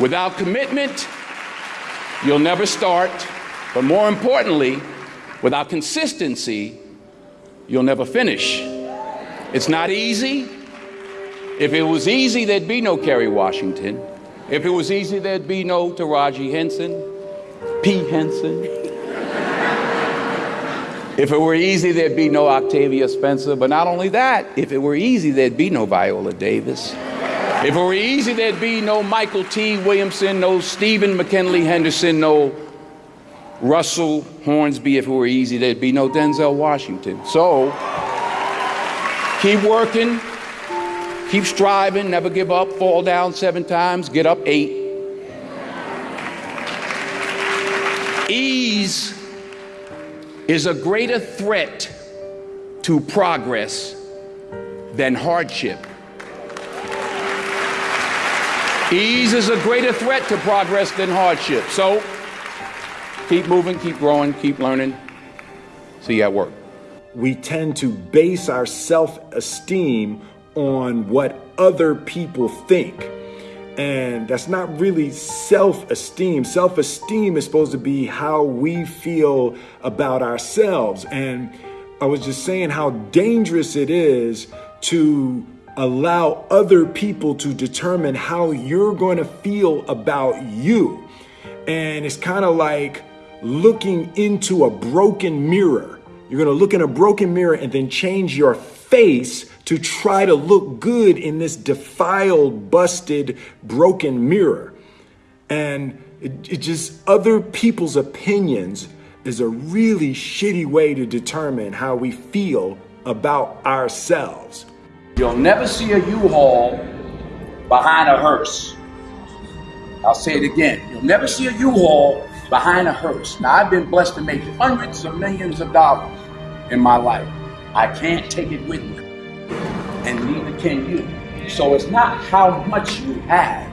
Without commitment, you'll never start. But more importantly, without consistency, you'll never finish. It's not easy. If it was easy, there'd be no Kerry Washington. If it was easy, there'd be no Taraji Henson, P. Henson. if it were easy, there'd be no Octavia Spencer. But not only that, if it were easy, there'd be no Viola Davis. If it were easy, there'd be no Mykelti Williamson, no Stephen McKinley Henderson, no Russell Hornsby. If it were easy, there'd be no Denzel Washington. So keep working, keep striving, never give up, fall down seven times, get up eight. Ease is a greater threat to progress than hardship. Ease is a greater threat to progress than hardship. So keep moving, keep growing, keep learning. See you at work. We tend to base our self esteem on what other people think. And that's not really self esteem. Self esteem is supposed to be how we feel about ourselves. And I was just saying how dangerous it is to allow other people to determine how you're going to feel about you. And it's kind of like looking into a broken mirror. You're going to look in a broken mirror and then change your face to try to look good in this defiled, busted, broken mirror. And it, it just, other people's opinions is a really shitty way to determine how we feel about ourselves. You'll never see a U-Haul behind a hearse. I'll say it again. You'll never see a U-Haul behind a hearse. Now, I've been blessed to make hundreds of millions of dollars in my life. I can't take it with me, and neither can you. So it's not how much you have,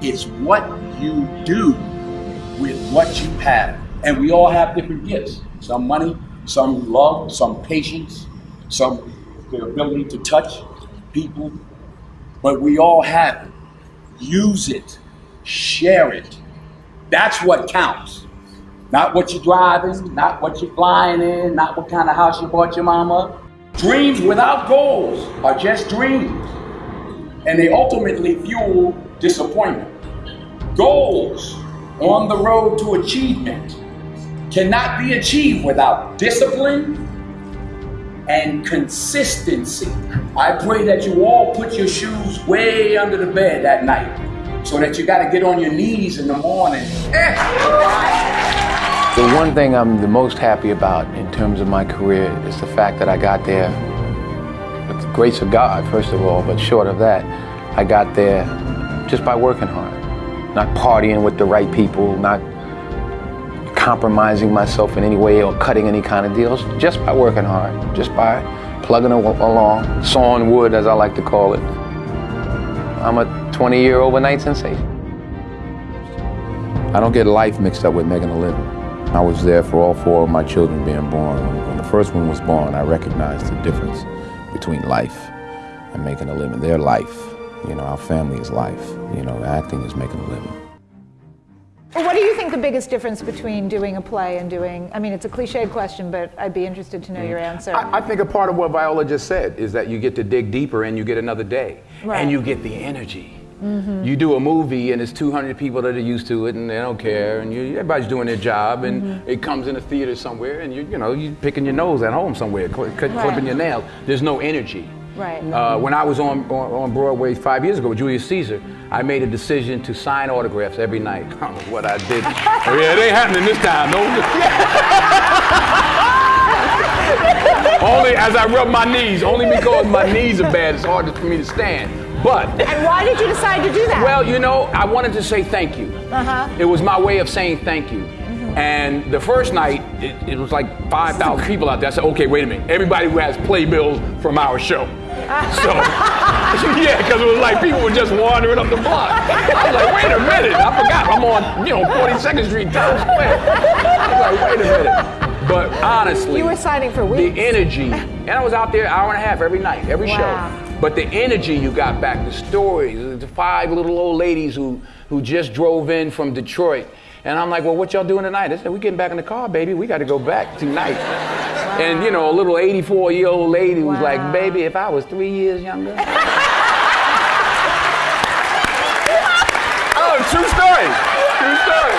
it's what you do with what you have. And we all have different gifts. Some money, some love, some patience, some the ability to touch people, but we all have it. Use it, share it. That's what counts. Not what you're driving, not what you're flying in, not what kind of house you bought your mama. Dreams without goals are just dreams, and they ultimately fuel disappointment. Goals on the road to achievement cannot be achieved without discipline and consistency. I pray that you all put your shoes way under the bed that night so that you got to get on your knees in the morning. The one thing I'm the most happy about in terms of my career is the fact that I got there with the grace of God, first of all, but short of that, I got there just by working hard, not partying with the right people, not compromising myself in any way or cutting any kind of deals, just by working hard, just by plugging along, sawing wood, as I like to call it. I'm a 20 year overnight sensation. I don't get life mixed up with making a living. I was there for all four of my children being born. When the first one was born, I recognized the difference between life and making a living. Their life, you know, our family is life. You know, acting is making a living. What do you think the biggest difference between doing a play and doing, I mean, it's a cliched question, but I'd be interested to know your mm. answer. I, I think a part of what Viola just said is that you get to dig deeper and you get another day. Right. And you get the energy. Mm-hmm. You do a movie and it's 200 people that are used to it and they don't care and you, everybody's doing their job and mm-hmm. it comes in a theater somewhere and you you know you picking your nose at home somewhere, cl- cl- Right. clipping your nails. There's no energy. Right. Uh, when I was on, on on Broadway five years ago with Julius Caesar, I made a decision to sign autographs every night. I don't know what I did. oh, yeah, it ain't happening this time. No. only as I rub my knees. Only because my knees are bad. It's hard for me to stand. But And why did you decide to do that? well, you know, I wanted to say thank you. Uh-huh. It was my way of saying thank you. And the first night, it, it was like 5,000 people out there. I said, okay, wait a minute. Everybody who has playbills from our show. So, yeah, because it was like people were just wandering up the block. I was like, wait a minute. I forgot I'm on, you know, 42nd Street, Times Square. I was like, wait a minute. But honestly, You were signing for weeks. the energy, and I was out there an hour and a half every night, every Wow. show. But the energy you got back, the stories, the five little old ladies who, who just drove in from Detroit. And I'm like, well, what y'all doing tonight? They said, we getting back in the car, baby. We got to go back tonight. Wow. And, you know, a little 84 year old lady wow. was like, baby, if I was three years younger. oh, true story. True story.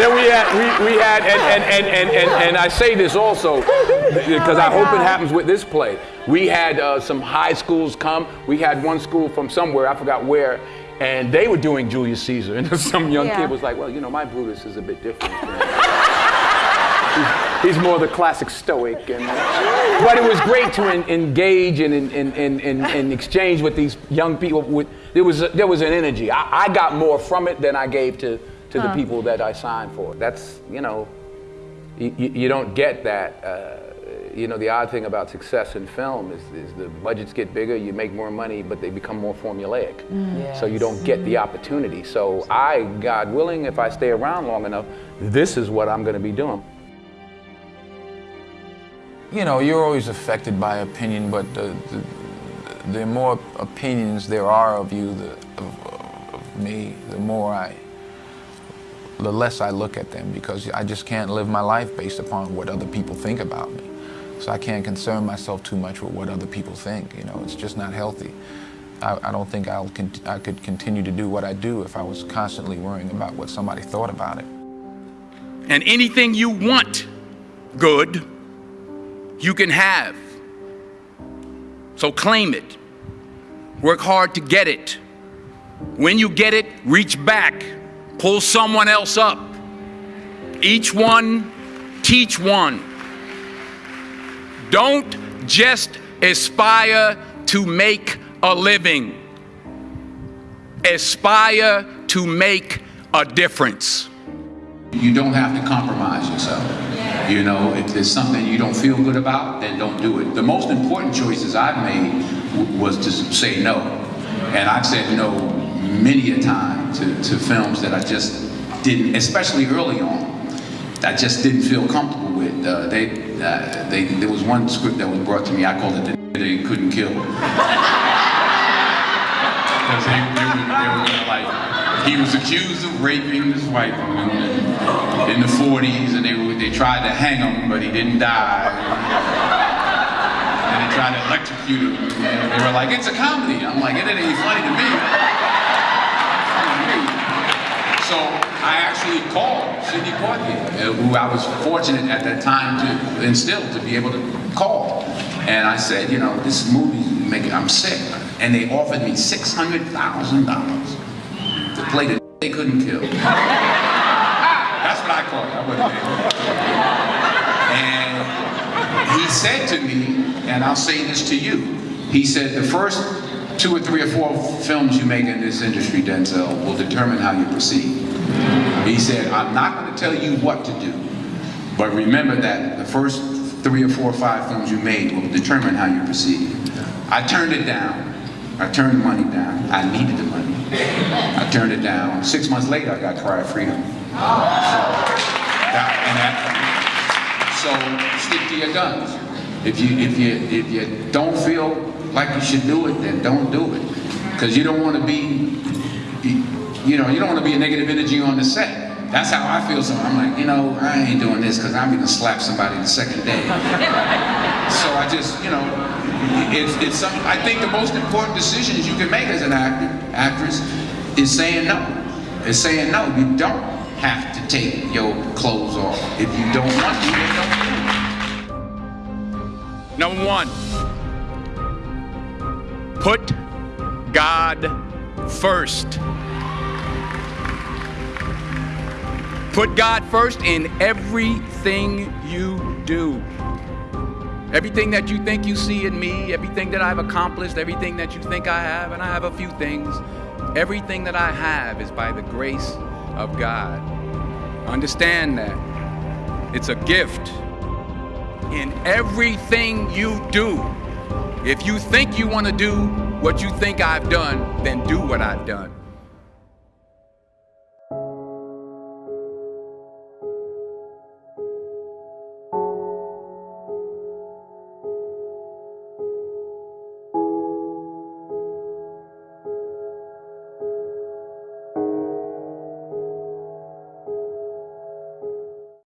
Then we had, we, we had, and, and, and, and, and, and I say this also because oh I hope God. it happens with this play. We had uh, some high schools come. We had one school from somewhere, I forgot where, and they were doing Julius Caesar. And some young yeah. kid was like, well, you know, my Brutus is a bit different. he's, he's, more the classic stoic. And, but it was great to in, engage and, and, and, and, and, exchange with these young people. With, there, was a, there was an energy. I, I got more from it than I gave to to huh. the people that I signed for. That's, you know, you, you don't get that. Uh, you know, the odd thing about success in film is, is, the budgets get bigger, you make more money, but they become more formulaic. Mm. Yes. So you don't get the opportunity. So I, God willing, if I stay around long enough, this is what I'm going to be doing. You know, you're always affected by opinion, but the, the, the more opinions there are of you, the, of, of me, the more I the less I look at them because I just can't live my life based upon what other people think about me. So I can't concern myself too much with what other people think. You know, it's just not healthy. I, I don't think I'll I could continue to do what I do if I was constantly worrying about what somebody thought about it. And anything you want good, you can have. So claim it. Work hard to get it. When you get it, reach back pull someone else up. Each one, teach one. Don't just aspire to make a living, aspire to make a difference. You don't have to compromise yourself. You know, if there's something you don't feel good about, then don't do it. The most important choices I've made was to say no. And I've said no many a time to, to films that I just didn't, especially early on, I just didn't feel comfortable with. Uh, they, uh, they, there was one script that was brought to me, I called it the they couldn't kill. Because they, they, were, they were like, he was accused of raping his wife in, in the 40s, and they, were, they tried to hang him, but he didn't die. And they tried to electrocute him. And they were like, it's a comedy. I'm like, it ain't funny to me. So I actually called Sidney Poitier, uh, who I was fortunate at that time to and still to be able to call. And I said, you know, this movie, making, I'm sick. And they offered me $600,000 to play the they couldn't kill. That's what I called it. I wasn't there. And he said to me, and I'll say this to you, he said, the first two or three or four films you make in this industry, Denzel, will determine how you proceed. He said, I'm not going to tell you what to do, but remember that the first three or four or five films you made will determine how you proceed. I turned it down. I turned the money down. I needed the money. I turned it down. Six months later, I got Cry of Freedom. So, that, that, so stick to your guns. If you if you if you don't feel like you should do it, then don't do it. Because you don't want to be, you know, you don't want to be a negative energy on the set. That's how I feel. So I'm like, you know, I ain't doing this because I'm going to slap somebody the second day. so I just, you know, it's, it's some, I think the most important decisions you can make as an actor, actress, is saying no. Is saying no. You don't have to take your clothes off. If you don't want to. Number one, Put God first. Put God first in everything you do. Everything that you think you see in me, everything that I've accomplished, everything that you think I have, and I have a few things, everything that I have is by the grace of God. Understand that. It's a gift. In everything you do, if you think you want to do what you think I've done, then do what I've done.